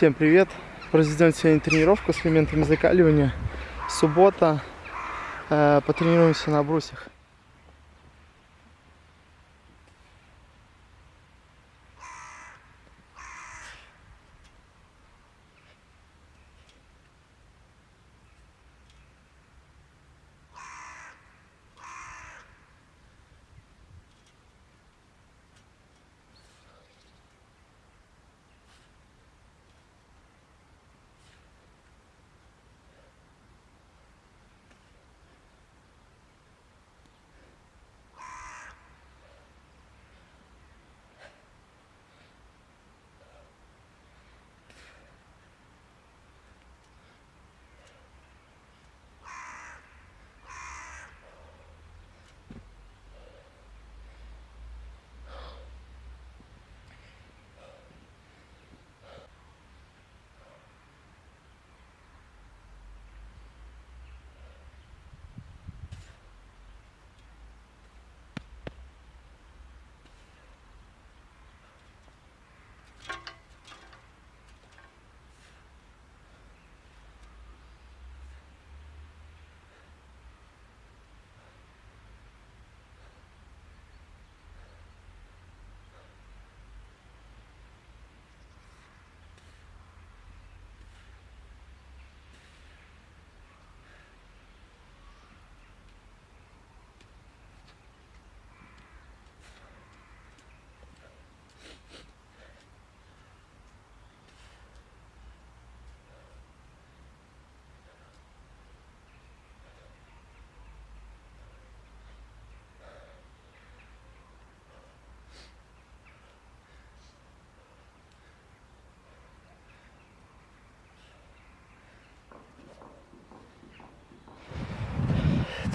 Всем привет! Произведем сегодня тренировку с элементами закаливания. Суббота. Э, потренируемся на брусьях.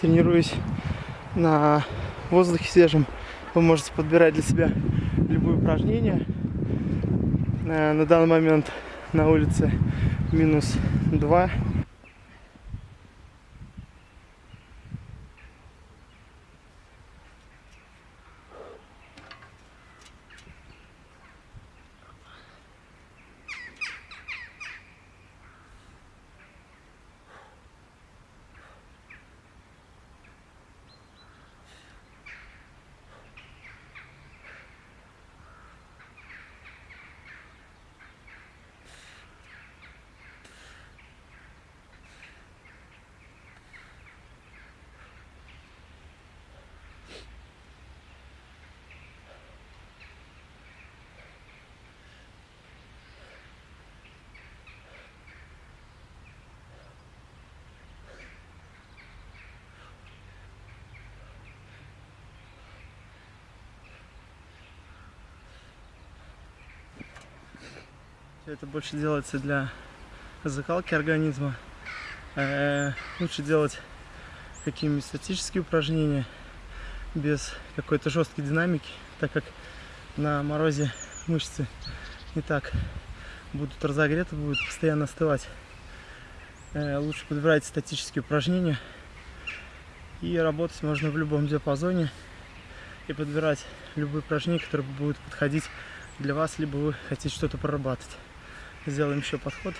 Тренируюсь на воздухе свежем. Вы можете подбирать для себя любые упражнения. Э, на данный момент на улице минус 2 Это больше делается для закалки организма. Э -э лучше делать какие-нибудь статические упражнения без какой-то жесткой динамики, так как на морозе мышцы не так будут разогреты, будут постоянно остывать. Э лучше подбирать статические упражнения и работать можно в любом диапазоне и подбирать любые упражнения, которые будут подходить для вас, либо вы хотите что-то прорабатывать. Сделаем еще подход.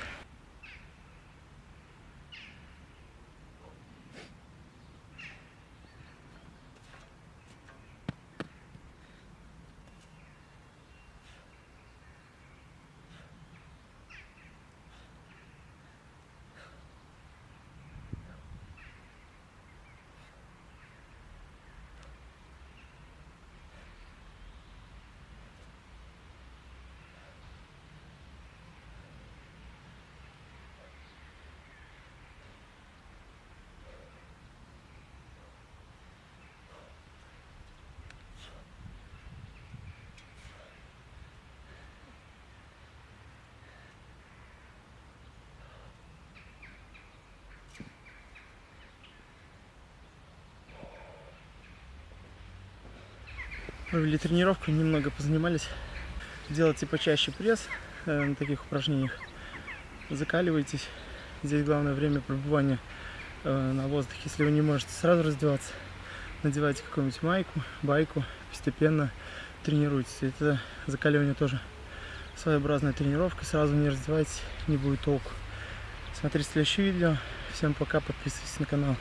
Провели тренировку, немного позанимались. Делайте почаще пресс э, на таких упражнениях. Закаливайтесь. Здесь главное время пребывания э, на воздухе. Если вы не можете сразу раздеваться, надевайте какую-нибудь майку, байку, постепенно тренируйтесь. Это закаливание тоже своеобразная тренировка. Сразу не раздевайтесь, не будет толку. Смотрите следующее видео. Всем пока, подписывайтесь на канал.